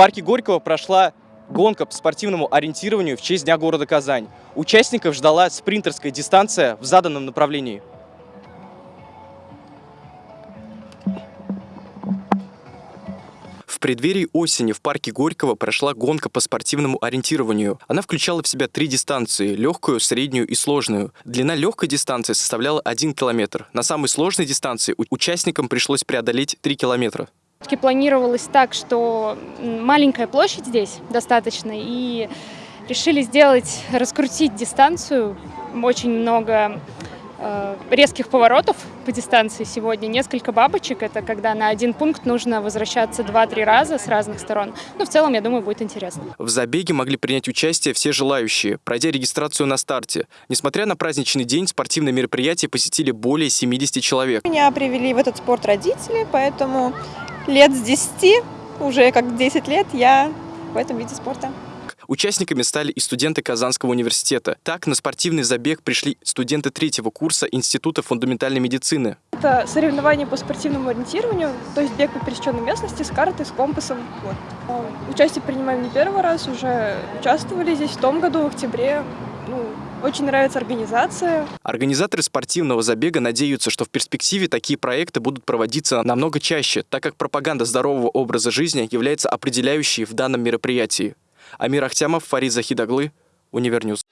парке Горького прошла гонка по спортивному ориентированию в честь Дня города Казань. Участников ждала спринтерская дистанция в заданном направлении. В преддверии осени в парке Горького прошла гонка по спортивному ориентированию. Она включала в себя три дистанции – легкую, среднюю и сложную. Длина легкой дистанции составляла 1 километр. На самой сложной дистанции участникам пришлось преодолеть 3 километра. Все-таки планировалось так, что маленькая площадь здесь достаточно, и решили сделать, раскрутить дистанцию. Очень много э, резких поворотов по дистанции сегодня. Несколько бабочек, это когда на один пункт нужно возвращаться 2-3 раза с разных сторон. Ну, в целом, я думаю, будет интересно. В забеге могли принять участие все желающие, пройдя регистрацию на старте. Несмотря на праздничный день, спортивное мероприятие посетили более 70 человек. Меня привели в этот спорт родители, поэтому лет с 10, уже как 10 лет, я в этом виде спорта. Участниками стали и студенты Казанского университета. Так, на спортивный забег пришли студенты третьего курса Института фундаментальной медицины. Это соревнования по спортивному ориентированию, то есть бег по пересеченной местности с картой, с компасом. Вот. Участие принимаем не первый раз, уже участвовали здесь в том году, в октябре. Ну, очень нравится организация. Организаторы спортивного забега надеются, что в перспективе такие проекты будут проводиться намного чаще, так как пропаганда здорового образа жизни является определяющей в данном мероприятии. Амир Ахтямов, Фарид Захидаглы, UniverNews.